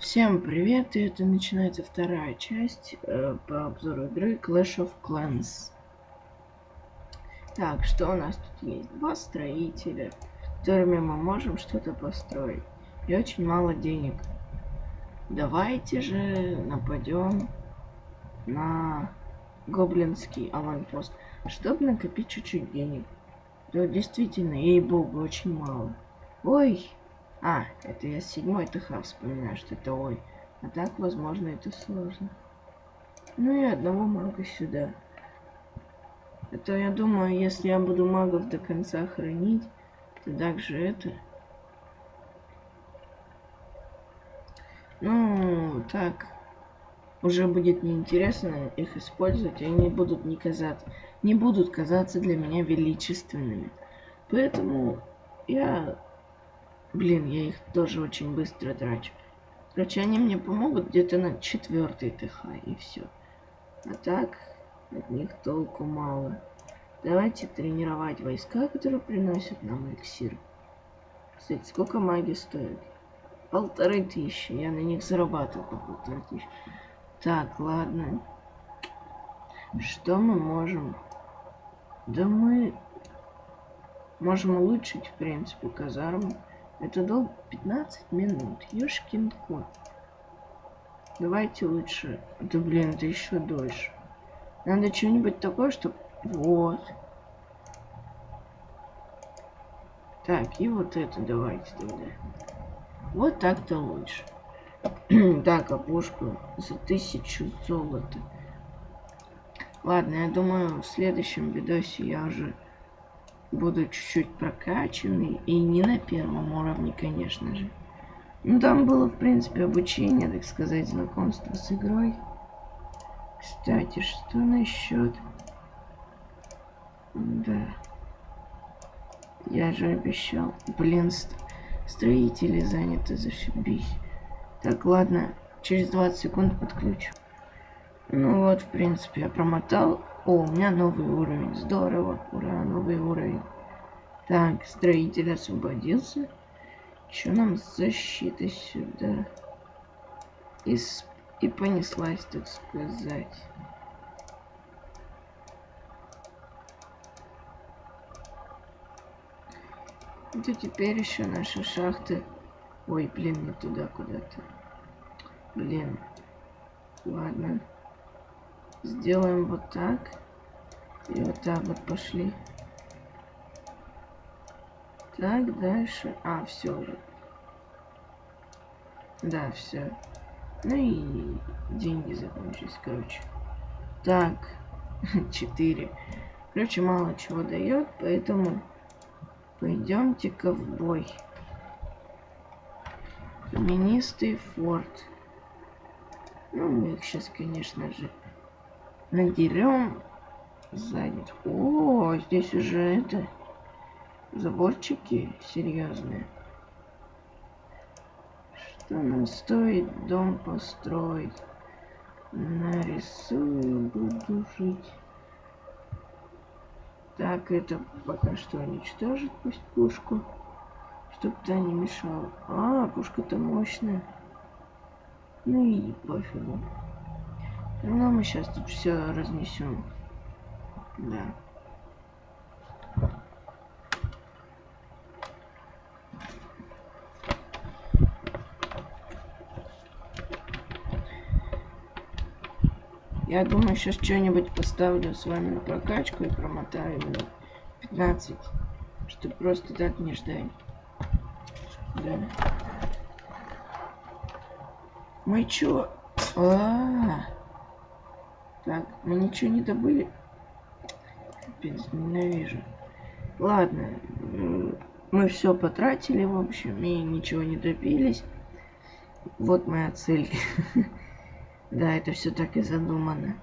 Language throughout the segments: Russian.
Всем привет, и это начинается вторая часть э, по обзору игры Clash of Clans. Так, что у нас тут есть? Два строителя, которыми мы можем что-то построить. И очень мало денег. Давайте же нападем на гоблинский аванпост, чтобы накопить чуть-чуть денег. Да, действительно, ей-богу, очень мало. Ой, а, это я седьмой ТХ вспоминаю, что это ой. А так, возможно, это сложно. Ну и одного мага сюда. Это я думаю, если я буду магов до конца хранить, то также это... Ну, так. Уже будет неинтересно их использовать, и они будут не казаться, не будут казаться для меня величественными. Поэтому я Блин, я их тоже очень быстро трачу. Короче, они мне помогут где-то на четвертый ТХ и все. А так, от них толку мало. Давайте тренировать войска, которые приносят нам эликсир. Кстати, сколько маги стоит? Полторы тысячи. Я на них зарабатывал по полторы тысячи. Так, ладно. Что мы можем? Да мы можем улучшить, в принципе, казарму. Это долго 15 минут. Ёшкин кот. Давайте лучше. Да блин, это еще дольше. Надо что-нибудь такое, чтобы... Вот. Так, и вот это давайте тогда. Вот так-то лучше. так, опушку за тысячу золота. Ладно, я думаю, в следующем видосе я уже буду чуть-чуть прокачанный. И не на первом уровне, конечно же. Ну, там было, в принципе, обучение, так сказать, знакомство с игрой. Кстати, что насчет... Да. Я же обещал. Блин, строители заняты, зашибись. Так, ладно, через 20 секунд подключу. Ну вот, в принципе, я промотал. О, у меня новый уровень. Здорово. Ура, новый уровень. Так, строитель освободился. Что нам защита сюда? И, и понеслась, так сказать. Это теперь еще наши шахты. Ой, блин, не туда куда-то. Блин. Ладно. Сделаем вот так. И вот так вот пошли. Так, дальше. А, все уже. Да, все. Ну и деньги закончились, короче. Так, 4. Короче, мало чего дает, поэтому пойдемте-ка в бой. Каменистый форт. Ну, мы их сейчас, конечно же, надерем сзади. О, здесь уже это заборчики серьезные. Что нам стоит дом построить? Нарисую, буду жить. Так, это пока что уничтожит пусть пушку. Чтоб та не мешала. А, пушка-то мощная. Ну и пофигу. Ну, мы сейчас тут все разнесем. Да. Я думаю, сейчас что-нибудь поставлю с вами на прокачку и промотаю минут 15, чтобы просто так не ждать. Да. Мы чё? А, -а, а Так, мы ничего не добыли. Капец, ненавижу. Ладно, мы все потратили, в общем, и ничего не добились. Вот моя цель. Да, это все так и задумано.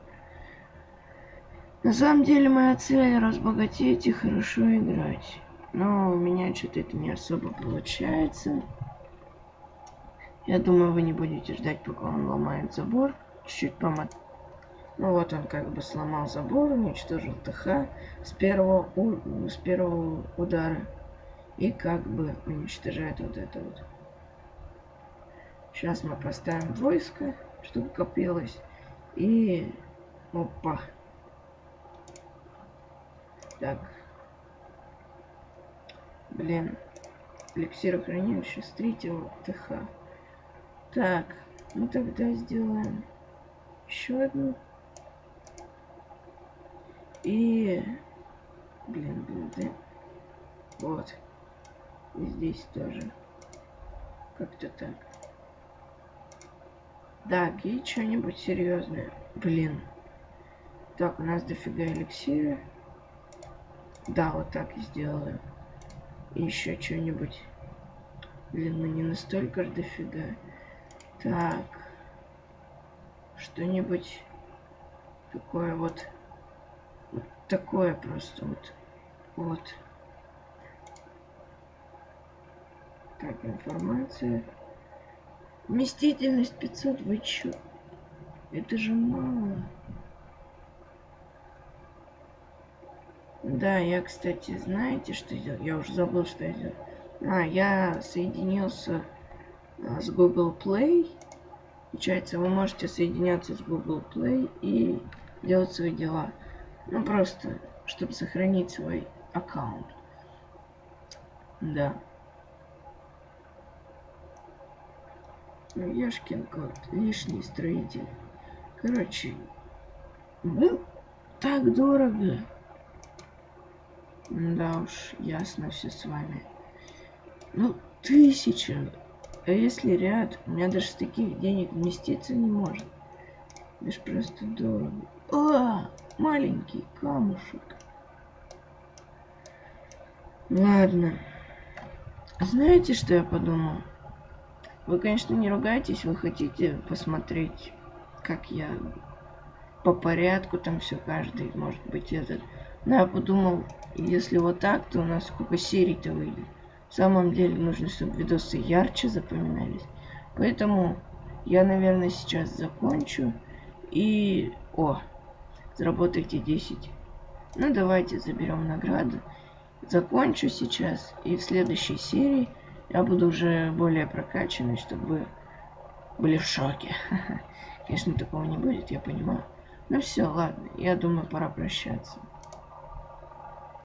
На самом деле моя цель разбогатеть и хорошо играть. Но у меня что-то это не особо получается. Я думаю, вы не будете ждать, пока он ломает забор. Чуть-чуть помот... Ну вот он как бы сломал забор, уничтожил ТХ с первого, у... с первого удара. И как бы уничтожает вот это вот. Сейчас мы поставим войско, чтобы копилось. И... Опа. Так. Блин. Эликсир хранилища с третьего ТХ. Так. Ну тогда сделаем еще одну. И... Блин, блин, да. Вот. И здесь тоже. Как-то так. Так, и что-нибудь серьезное. Блин. Так, у нас дофига эликсира. Да, вот так и сделаю. И еще что-нибудь. Блин, ну не настолько же дофига. Так. Что-нибудь такое вот. Вот такое просто вот. Вот. Так, информация. Вместительность 500, вы чё? Это же мало. Да, я, кстати, знаете, что сделал? Я уже забыл, что я сделал. А, я соединился а, с Google Play. Получается, вы можете соединяться с Google Play и делать свои дела. Ну, просто, чтобы сохранить свой аккаунт. Да. Ну, Яшкин кот, лишний строитель. Короче, ну, так дорого. Да уж, ясно все с вами. Ну, тысяча. А если ряд, у меня даже с таких денег вместиться не может. Это просто дорого. А, маленький камушек. Ладно. Знаете, что я подумал? Вы, конечно, не ругайтесь, вы хотите посмотреть, как я по порядку там все каждый, может быть, этот. Но я подумал, если вот так, то у нас сколько серий-то выйдет. В самом деле нужно, чтобы видосы ярче запоминались. Поэтому я, наверное, сейчас закончу. И... О, заработайте 10. Ну, давайте заберем награду. Закончу сейчас. И в следующей серии я буду уже более прокачанный, чтобы были в шоке. Конечно, такого не будет, я понимаю. Ну все, ладно, я думаю, пора прощаться.